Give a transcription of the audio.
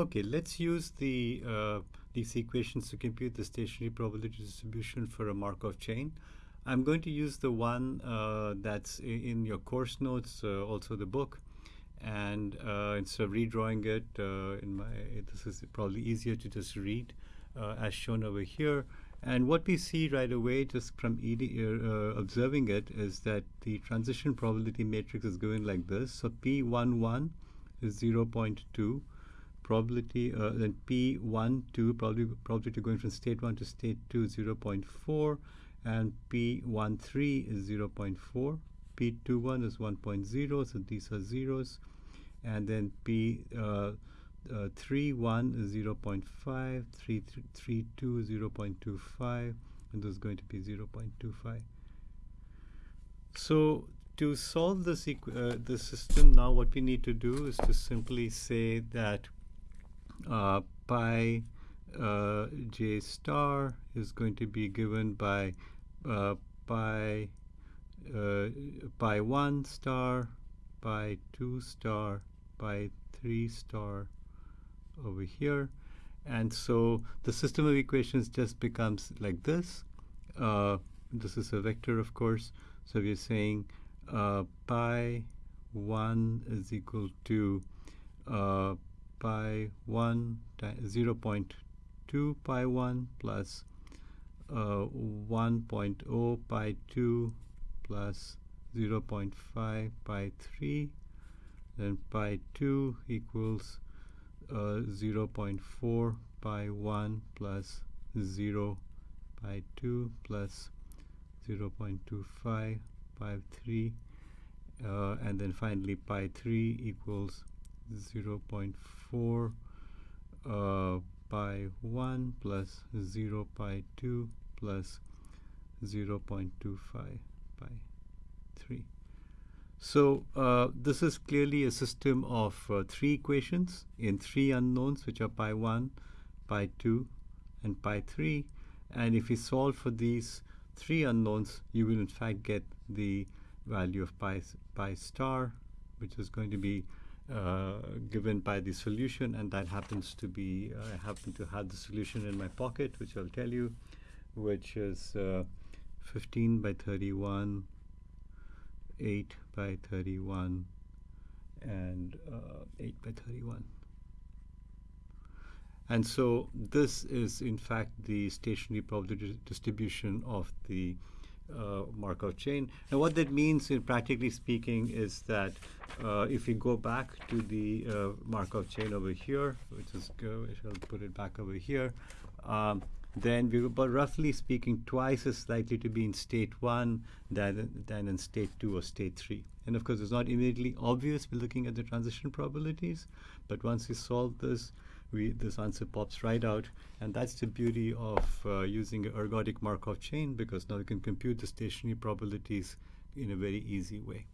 Okay, let's use the uh, these equations to compute the stationary probability distribution for a Markov chain. I'm going to use the one uh, that's in your course notes, uh, also the book, and uh, instead of redrawing it, uh, in my this is probably easier to just read uh, as shown over here. And what we see right away, just from observing it, is that the transition probability matrix is going like this. So P11 is 0.2 probability, uh, then P1, 2, probably, probability going from state 1 to state 2 0.4, and P1, 3 is 0.4, P21 is 1.0, so these are zeros, and then P uh, uh, 3, 1 is 0.5, 3, 3, 2 is 0.25, and this is going to be 0.25. So to solve this, uh, the system now, what we need to do is to simply say that uh, pi uh, j star is going to be given by uh, pi uh, pi 1 star, pi 2 star, pi 3 star over here. And so the system of equations just becomes like this. Uh, this is a vector, of course. So we're saying uh, pi 1 is equal to pi 1 0 0.2 pi 1 plus uh, 1.0 pi 2 plus 0 0.5 pi 3 then pi 2 equals uh, 0 0.4 pi 1 plus 0 pi 2 plus 0 0.25 pi 3 uh, and then finally pi 3 equals 0 0.4 uh, pi 1 plus 0 pi 2 plus 0 0.25 pi 3. So uh, this is clearly a system of uh, three equations in three unknowns, which are pi 1, pi 2, and pi 3. And if we solve for these three unknowns, you will in fact get the value of pi, pi star, which is going to be given by the solution and that happens to be uh, I happen to have the solution in my pocket which I'll tell you which is uh, 15 by 31 8 by 31 and uh, 8 by 31 and so this is in fact the stationary probability distribution of the uh, Markov chain. And what that means, in practically speaking, is that uh, if we go back to the uh, Markov chain over here, which is go, I shall put it back over here, um, then we're about roughly speaking twice as likely to be in state one than, than in state two or state three. And of course, it's not immediately obvious. We're looking at the transition probabilities, but once we solve this, we, this answer pops right out. And that's the beauty of uh, using an ergodic Markov chain because now you can compute the stationary probabilities in a very easy way.